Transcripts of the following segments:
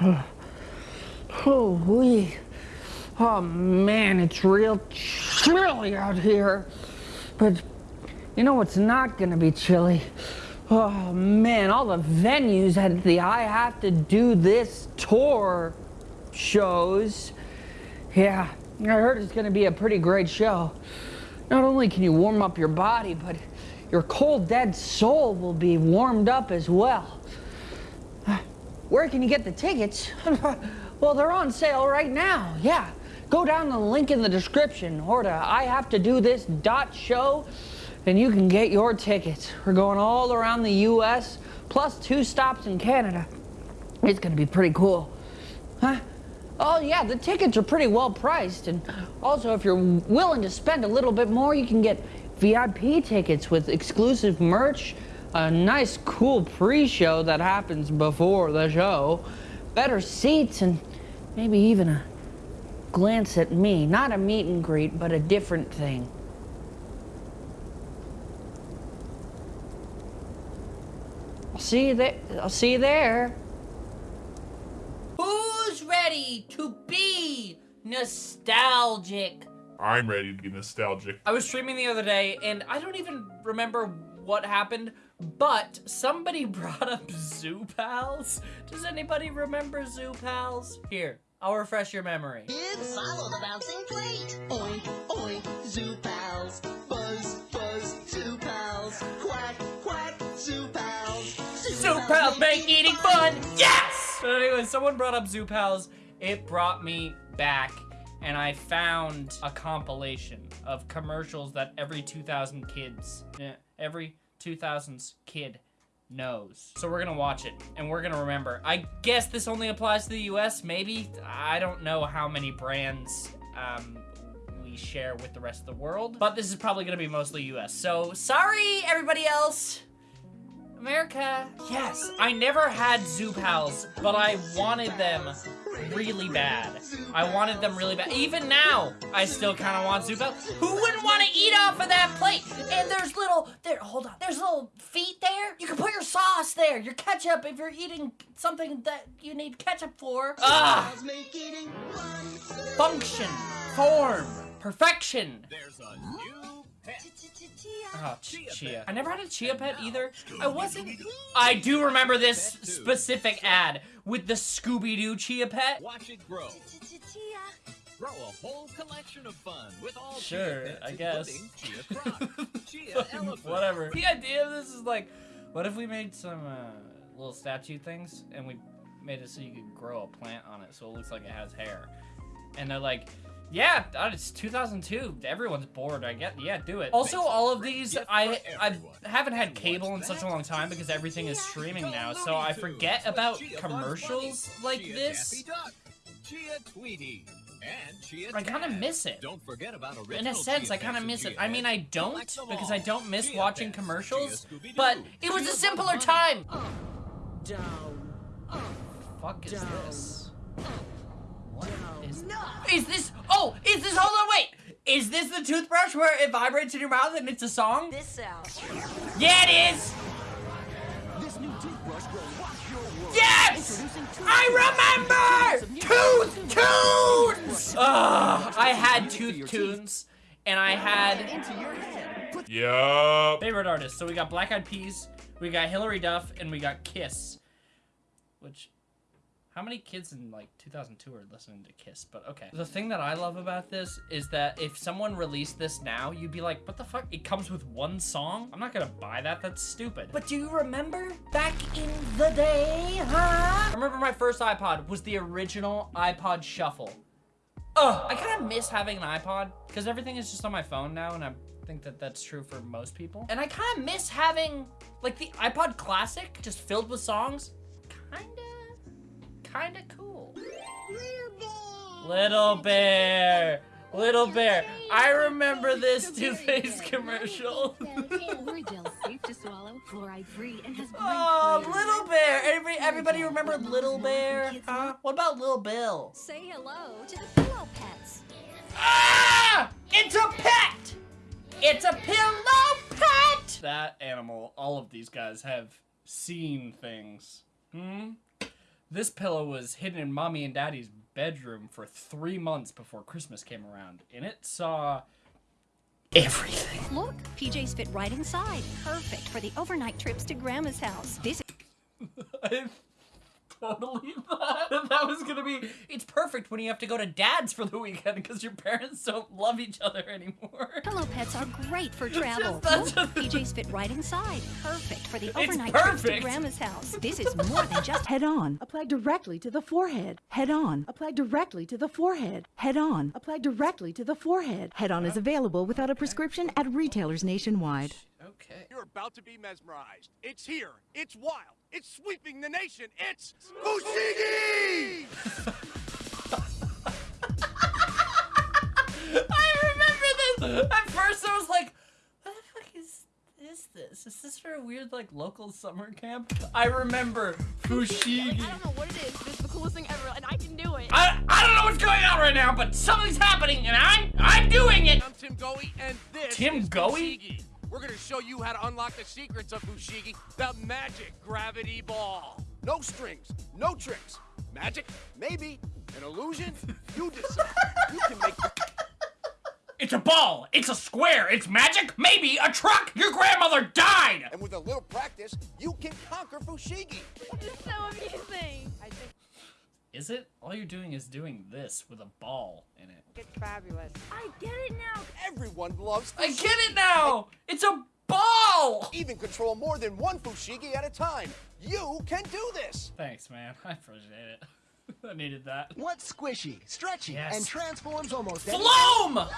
Oh, wee. Oh man, it's real chilly out here. But you know what's not gonna be chilly? Oh man, all the venues at the I Have to Do This tour shows. Yeah, I heard it's gonna be a pretty great show. Not only can you warm up your body, but your cold, dead soul will be warmed up as well. Where can you get the tickets? well, they're on sale right now. Yeah. Go down the link in the description or to I have to do this dot show and you can get your tickets. We're going all around the US plus two stops in Canada. It's going to be pretty cool. Huh? Oh yeah, the tickets are pretty well priced and also if you're willing to spend a little bit more, you can get VIP tickets with exclusive merch, a nice cool pre-show that happens before the show, better seats, and maybe even a glance at me. Not a meet and greet, but a different thing. I'll see you there. I'll see you there. Who's ready to be nostalgic? I'm ready to be nostalgic. I was streaming the other day and I don't even remember what happened, but somebody brought up Zoo Pals. Does anybody remember Zoo Pals? Here, I'll refresh your memory. Kids, follow the bouncing plate. Oink, oink, Zoo Pals. Buzz, buzz, Zoo Pals. Quack, quack, Zoo Pals. Zoo Pals make eating fun! Yes! But anyway, someone brought up Zoo Pals. It brought me back and I found a compilation of commercials that every 2000 kids, yeah, every 2000s kid knows. So we're gonna watch it and we're gonna remember. I guess this only applies to the US, maybe? I don't know how many brands um, we share with the rest of the world, but this is probably gonna be mostly US. So sorry, everybody else. America. Yes, I never had Zoo Pals, but I wanted them really bad. I wanted them really bad. Even now, I still kind of want Zoo Pals. Who wouldn't want to eat off of that plate? And there's little, there, hold on. There's little feet there. You can put your sauce there, your ketchup if you're eating something that you need ketchup for. Ah! Make eating fun. Function, form, perfection. There's a new pet. Oh, ch chia. I never had a chia pet either. I wasn't. I do remember this specific ad with the Scooby-Doo chia pet. Watch it grow. Grow a whole collection of fun with all Sure, chia pets, I guess. Chia crop, chia elephant, Whatever. The idea of this is like, what if we made some uh, little statue things and we made it so you could grow a plant on it so it looks like it has hair? And they're like, yeah, it's 2002. Everyone's bored. I get, yeah, do it. Also, all of these, I I haven't had cable in such a long time because everything is streaming now, so I forget about commercials like this. Chia Tweety, and Chia I kind of miss it. Don't forget about In a sense, I kind of miss it. I mean, I don't because I don't miss watching commercials, but it was a simpler time. Down. Fuck is this? What is Is this? Oh, is this? Hold on, wait. Is this the toothbrush where it vibrates in your mouth and it's a song? This sound. Yeah, it is. This new toothbrush will rock your world. Yes! I remember Tooth Tunes. Ugh, I had Music for Tooth. Tunes, and I had into your head. Put Yup. favorite artists. So we got Black Eyed Peas, we got Hilary Duff, and we got Kiss. Which, how many kids in like 2002 are listening to Kiss? But okay. The thing that I love about this is that if someone released this now, you'd be like, what the fuck? It comes with one song? I'm not gonna buy that. That's stupid. But do you remember back in the day, huh? I remember my first iPod was the original iPod Shuffle. Ugh, I kind of miss having an iPod because everything is just on my phone now, and I think that that's true for most people. And I kind of miss having like the iPod Classic just filled with songs. Kinda, kinda cool. Little Bear, Little Bear. I remember this Too Faced commercial. Orajel safe to swallow, fluoride free, and has great Oh. Little Bear. Every, everybody remember Little Bear? Huh? What about Little Bill? Say hello to the pillow pets. Ah! It's a pet! It's a pillow pet! That animal, all of these guys have seen things. Hmm? This pillow was hidden in mommy and daddy's bedroom for three months before Christmas came around, and it saw everything. Look, PJs fit right inside. Perfect for the overnight trips to Grandma's house. This totally thought that, that was gonna be. It's perfect when you have to go to dad's for the weekend because your parents don't love each other anymore. pillow pets are great for travel. that's Look, PJs fit right inside. Perfect for the overnight trips to. Grandma's house. This is more than just HeadOn. Apply directly to the forehead. HeadOn. Apply directly to the forehead. HeadOn. Apply directly to the forehead. HeadOn is available without a prescription at retailers nationwide. Okay. You're about to be mesmerized. It's here. It's wild. It's sweeping the nation. It's Fushigi! I remember this. At first, I was like, "What the fuck is is this? Is this for a weird like local summer camp?" I remember Fushigi. I don't know what it is, but it's the coolest thing ever, and I can do it. I, I don't know what's going on right now, but something's happening, and I'm I'm doing it. I'm Tim Goey, and this Tim is Goey? Fushigi. We're gonna show you how to unlock the secrets of Fushigi, the magic gravity ball. No strings, no tricks. Magic? Maybe. An illusion? You decide. You can make the It's a ball. It's a square. It's magic. Maybe a truck. Your grandmother died. and with a little practice, you can conquer Fushigi. It's so amazing. I think Is it? All you're doing is doing this with a ball in it. it's fabulous. I get it now. Everyone loves I get it now. It's a ball. Even control more than one Fushigi at a time. You can do this. Thanks, man. I appreciate it. I needed that. What's squishy, stretchy, Yes. and transforms almost any Floam. fun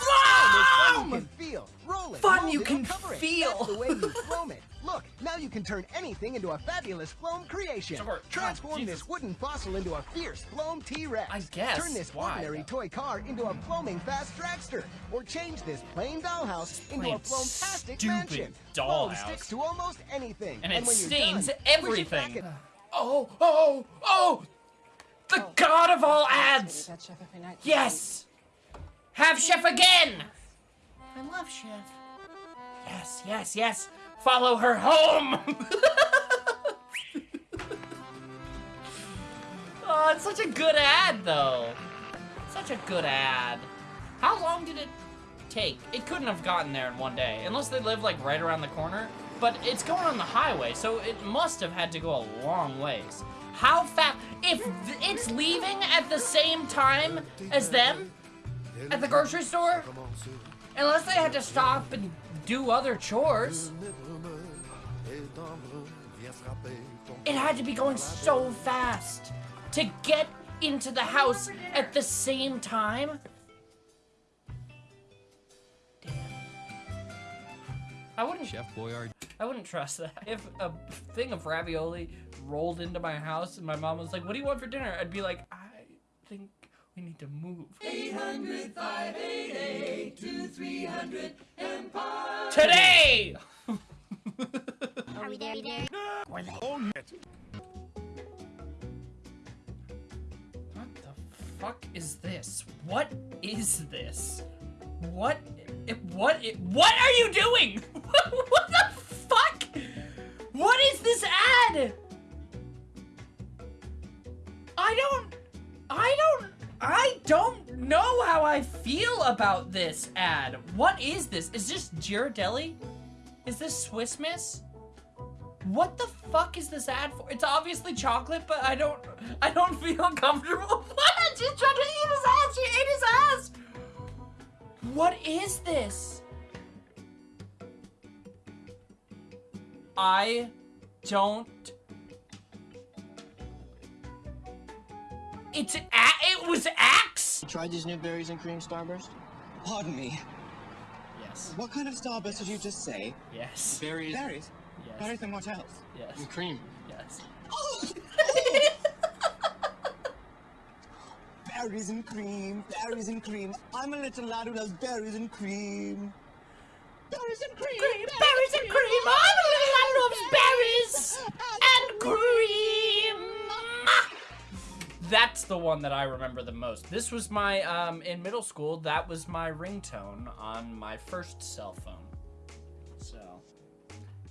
Floam. Can feel. Roll it. Fun you it, can cover it. feel. That's the way you foam it. Look, now you can turn anything into a fabulous foam creation. Sure. Transform God, this wooden fossil into a fierce foam T-Rex. I guess. Turn this Why, ordinary though? toy car into a foaming fast dragster. Or change this plain dollhouse into a foam-tastic stupid mansion. dollhouse. Foam sticks to almost anything. And it when you're stains done, push it everything. Oh, oh, oh! The god of all ads! Yes! Have Chef again! I love Chef. Yes, yes, yes! Follow her home! oh, it's such a good ad, though. Such a good ad. How long did it take? It couldn't have gotten there in one day, unless they live like right around the corner. But it's going on the highway, so it must have had to go a long ways. How fast? If it's leaving at the same time as them at the grocery store, unless they had to stop and do other chores, it had to be going so fast to get into the house at the same time. Damn. I wouldn't. Chef Boyardee. I wouldn't trust that. If a thing of ravioli rolled into my house and my mom was like, "What do you want for dinner?" I'd be like, "I think we need to move." 800 Empire. Today. Are we there? there? Oh, what the fuck is this? What is this? What? It, what? It, what are you doing? what the fuck? What is this ad? I don't. I don't. Know how I feel about this ad. What is this? Is this Ghirardelli? Is this Swiss Miss? What the fuck is this ad for? It's obviously chocolate, but I don't I don't feel comfortable. What? She's trying to eat his ass. She ate his ass. What is this? I don't It's a it was Axe? You Tried these new berries and cream starburst? Pardon me. Yes. What kind of starburst did you just say? Yes. Berries. Berries? Yes. Berries and what else? Yes. And cream. Yes. Berries and cream. Berries and cream. I'm a little lad who loves berries and cream. Berries and cream. Berries and cream. I'm a little lad who loves berries and cream. That's the one that I remember the most. This was my um in middle school. That was my ringtone on my first cell phone. So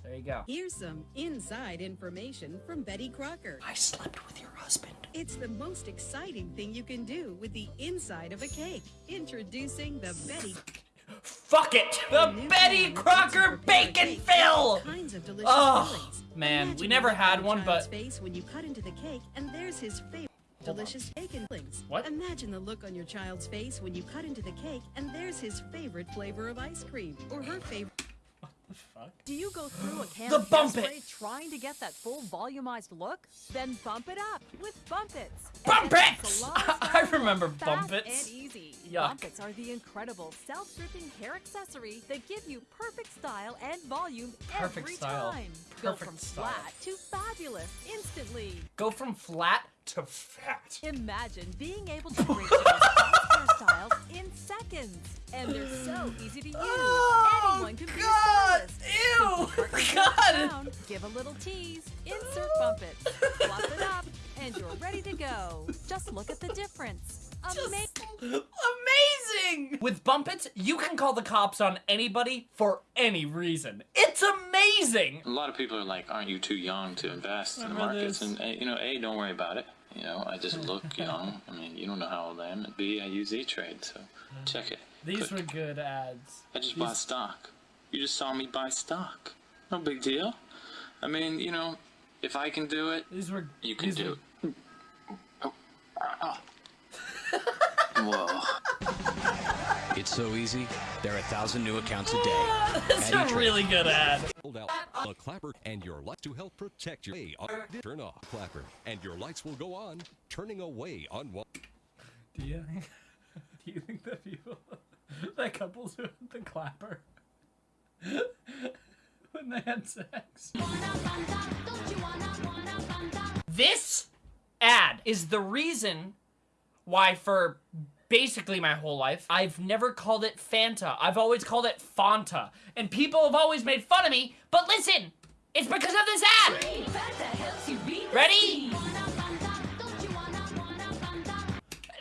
there you go. Here's some inside information from Betty Crocker. I slept with your husband. It's the most exciting thing you can do with the inside of a cake. Introducing the Betty. Fuck it! The Betty Crocker Bacon Fill! Kinds of delicious Oh, man, we never had one, but face when you cut into the cake, and there's his favorite. Delicious bacon fillings. What? Imagine the look on your child's face when you cut into the cake, and there's his favorite flavor of ice cream, or her favorite. What the fuck? Do you go through a can The of Bump It. trying to get that full volumized look? Then bump it up with Bump Its. Bump It's Its! a long I remember look, Bump fast and easy. Yuck. Bump Its are the incredible self-dripping hair accessory that give you perfect style and volume Perfect every style. time. Go from style. flat to fabulous instantly. Go from flat to fat. Imagine being able to create your best hairstyles in seconds. And they're so easy to use. Oh, Anyone can be God, a stylist. ew, God. down, Give a little tease, insert bump it, fluff it up, and you're ready to go. Just look at the difference. Amazing. Amazing! With Bump Its, you can call the cops on anybody for any reason. It's amazing! A lot of people are like, "Aren't you too young to invest in the Remember markets?" this? And uh, you know, a, don't worry about it. You know, I just look young. I mean, you don't know how old I am. And B, I use E Trade, so check it. These Click. were good ads. I just bought stock. You just saw me buy stock. No big deal. I mean, you know, if I can do it, These were. you can these do were- it. Oh. Whoa. It's so easy. There are a thousand new accounts a day. That's At a E-Trade. really good ad. Hold out a clapper and your lights to help protect your Hey, turn off clapper and your lights will go on turning away on one Do you think? Do you think that people, that couples who had the clapper when they had sex? This ad is the reason why for basically my whole life I've never called it Fanta. I've always called it Fanta. And people have always made fun of me, but listen, it's because of this ad. Ready?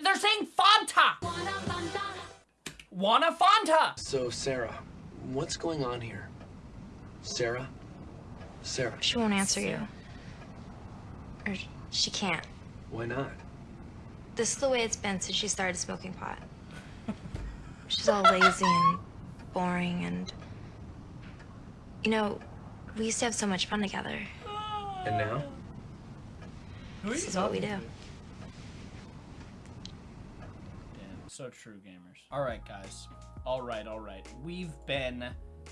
They're saying Fanta. Wanna Fanta. So, Sarah, what's going on here? Sarah? Sarah, She won't answer you. Or she can't. why not? This is the way it's been since she started smoking pot. She's all lazy and boring and. You know, we used to have so much fun together. And now? This is what we do. Damn, so true, gamers. All right, guys. All right, all right. We've been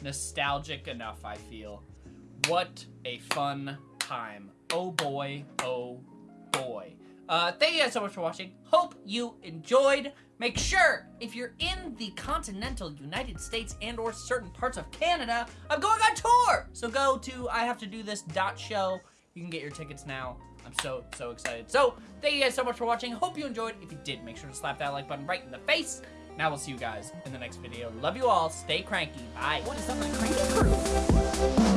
nostalgic enough, I feel. What a fun time. Oh boy, oh boy. Uh, thank you guys so much for watching. Hope you enjoyed. Make sure, if you're in the continental United States and or certain parts of Canada, I'm going on tour! So go to I have to do this dot show. You can get your tickets now. I'm so, so excited. So, thank you guys so much for watching. Hope you enjoyed. If you did, make sure to slap that like button right in the face. Now we'll see you guys in the next video. Love you all. Stay cranky. Bye. What is up, my cranky crew?